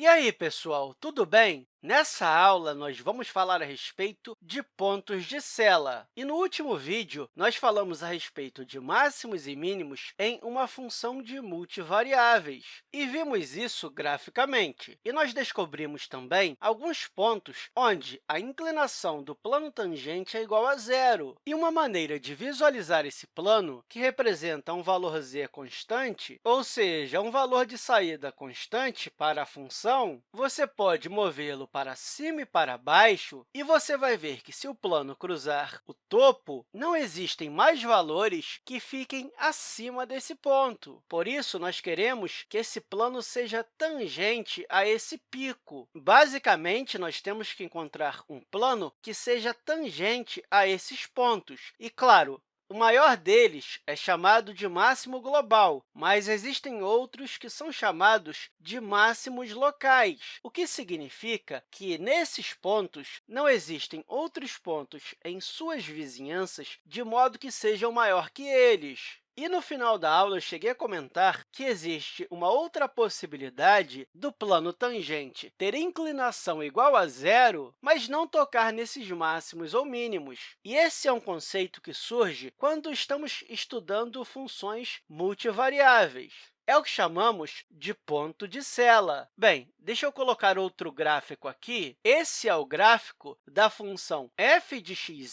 E aí, pessoal, tudo bem? Nessa aula, nós vamos falar a respeito de pontos de Sela. E no último vídeo, nós falamos a respeito de máximos e mínimos em uma função de multivariáveis, e vimos isso graficamente. E nós descobrimos também alguns pontos onde a inclinação do plano tangente é igual a zero. E uma maneira de visualizar esse plano, que representa um valor z constante, ou seja, um valor de saída constante para a função, você pode movê-lo para cima e para baixo, e você vai ver que, se o plano cruzar o topo, não existem mais valores que fiquem acima desse ponto. Por isso, nós queremos que esse plano seja tangente a esse pico. Basicamente, nós temos que encontrar um plano que seja tangente a esses pontos. E, claro, o maior deles é chamado de máximo global, mas existem outros que são chamados de máximos locais, o que significa que, nesses pontos, não existem outros pontos em suas vizinhanças de modo que sejam maior que eles. E no final da aula, eu cheguei a comentar que existe uma outra possibilidade do plano tangente ter inclinação igual a zero, mas não tocar nesses máximos ou mínimos. E esse é um conceito que surge quando estamos estudando funções multivariáveis é o que chamamos de ponto de Sela. Bem, deixa eu colocar outro gráfico aqui. Esse é o gráfico da função f de xy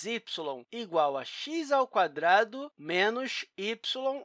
igual a x ao quadrado menos y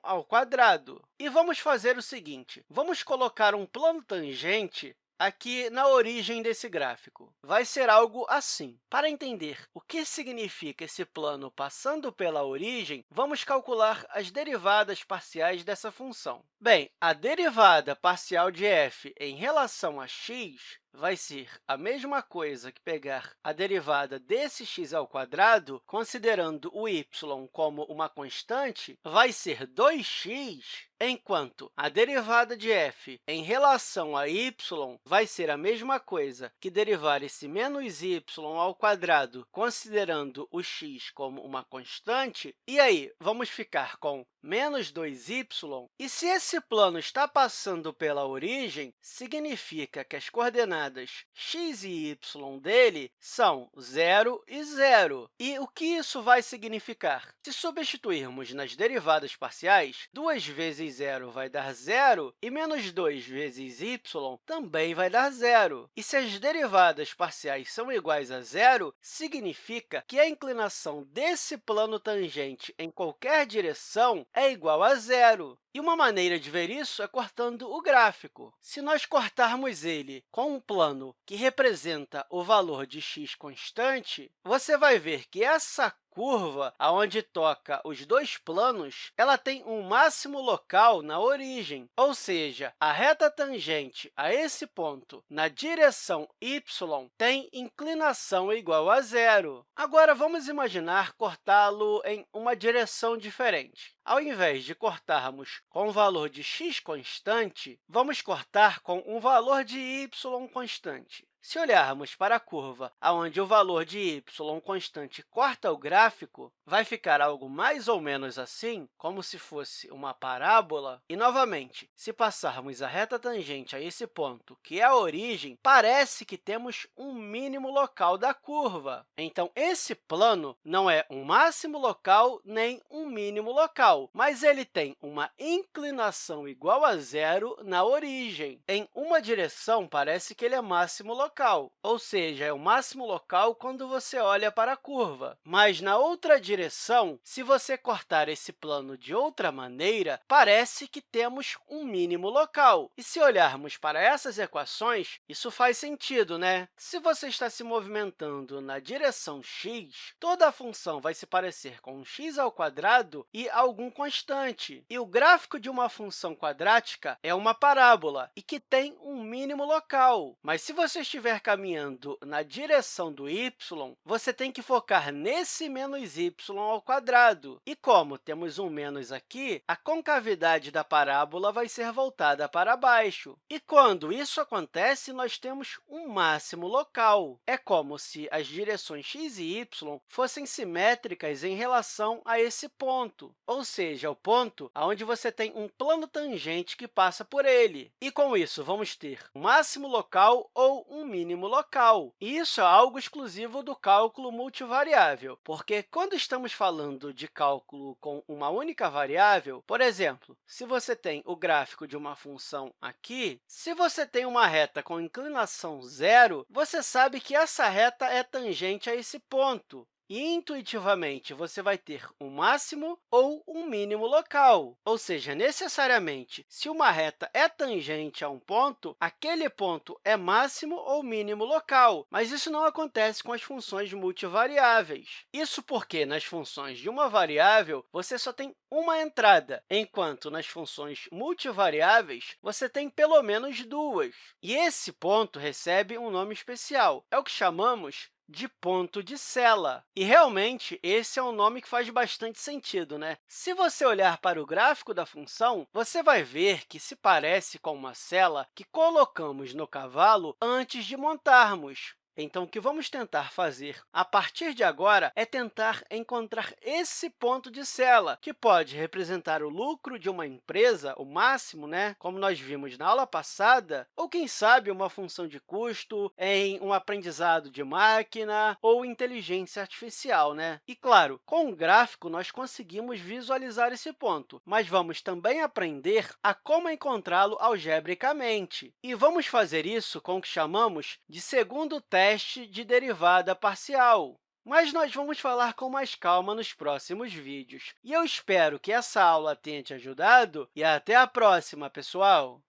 ao quadrado. E vamos fazer o seguinte, vamos colocar um plano tangente aqui na origem desse gráfico. Vai ser algo assim. Para entender o que significa esse plano passando pela origem, vamos calcular as derivadas parciais dessa função. Bem, a derivada parcial de f em relação a x vai ser a mesma coisa que pegar a derivada desse x ao quadrado, considerando o y como uma constante, vai ser 2x, enquanto a derivada de f em relação a y vai ser a mesma coisa que derivar esse menos y ao quadrado, considerando o x como uma constante. E aí, vamos ficar com menos 2y. E se esse plano está passando pela origem, significa que as coordenadas x e y dele são 0 e 0. E o que isso vai significar? Se substituirmos nas derivadas parciais, 2 vezes 0 vai dar 0 e menos 2 vezes y também vai dar 0. E se as derivadas parciais são iguais a zero, significa que a inclinação desse plano tangente em qualquer direção é igual a zero. E uma maneira de ver isso é cortando o gráfico. Se nós cortarmos ele com um plano que representa o valor de x constante, você vai ver que essa curva, aonde toca os dois planos, ela tem um máximo local na origem, ou seja, a reta tangente a esse ponto na direção y tem inclinação igual a zero. Agora, vamos imaginar cortá-lo em uma direção diferente. Ao invés de cortarmos com o valor de x constante, vamos cortar com um valor de y constante. Se olharmos para a curva onde o valor de y constante corta o gráfico, vai ficar algo mais ou menos assim, como se fosse uma parábola. E, novamente, se passarmos a reta tangente a esse ponto, que é a origem, parece que temos um mínimo local da curva. Então, esse plano não é um máximo local nem um mínimo local, mas ele tem uma inclinação igual a zero na origem. Em uma direção, parece que ele é máximo local local, ou seja, é o máximo local quando você olha para a curva. Mas, na outra direção, se você cortar esse plano de outra maneira, parece que temos um mínimo local. E se olharmos para essas equações, isso faz sentido, né? Se você está se movimentando na direção x, toda a função vai se parecer com x ao quadrado e algum constante. E o gráfico de uma função quadrática é uma parábola e que tem um mínimo local. Mas se você estiver estiver caminhando na direção do y, você tem que focar nesse menos y ao quadrado. E como temos um menos aqui, a concavidade da parábola vai ser voltada para baixo. E quando isso acontece, nós temos um máximo local. É como se as direções x e y fossem simétricas em relação a esse ponto, ou seja, o ponto onde você tem um plano tangente que passa por ele. E, com isso, vamos ter um máximo local ou um mínimo local. Isso é algo exclusivo do cálculo multivariável, porque quando estamos falando de cálculo com uma única variável, por exemplo, se você tem o gráfico de uma função aqui, se você tem uma reta com inclinação zero, você sabe que essa reta é tangente a esse ponto e, intuitivamente, você vai ter um máximo ou um mínimo local. Ou seja, necessariamente, se uma reta é tangente a um ponto, aquele ponto é máximo ou mínimo local, mas isso não acontece com as funções multivariáveis. Isso porque, nas funções de uma variável, você só tem uma entrada, enquanto nas funções multivariáveis, você tem pelo menos duas. E esse ponto recebe um nome especial, é o que chamamos de ponto de sela. E, realmente, esse é um nome que faz bastante sentido. Né? Se você olhar para o gráfico da função, você vai ver que se parece com uma sela que colocamos no cavalo antes de montarmos. Então, o que vamos tentar fazer a partir de agora é tentar encontrar esse ponto de sela, que pode representar o lucro de uma empresa, o máximo, né? como nós vimos na aula passada, ou, quem sabe, uma função de custo em um aprendizado de máquina ou inteligência artificial. Né? E, claro, com o gráfico, nós conseguimos visualizar esse ponto, mas vamos também aprender a como encontrá-lo algebricamente. E vamos fazer isso com o que chamamos de segundo teste teste de derivada parcial. Mas nós vamos falar com mais calma nos próximos vídeos. E eu espero que essa aula tenha te ajudado e até a próxima, pessoal!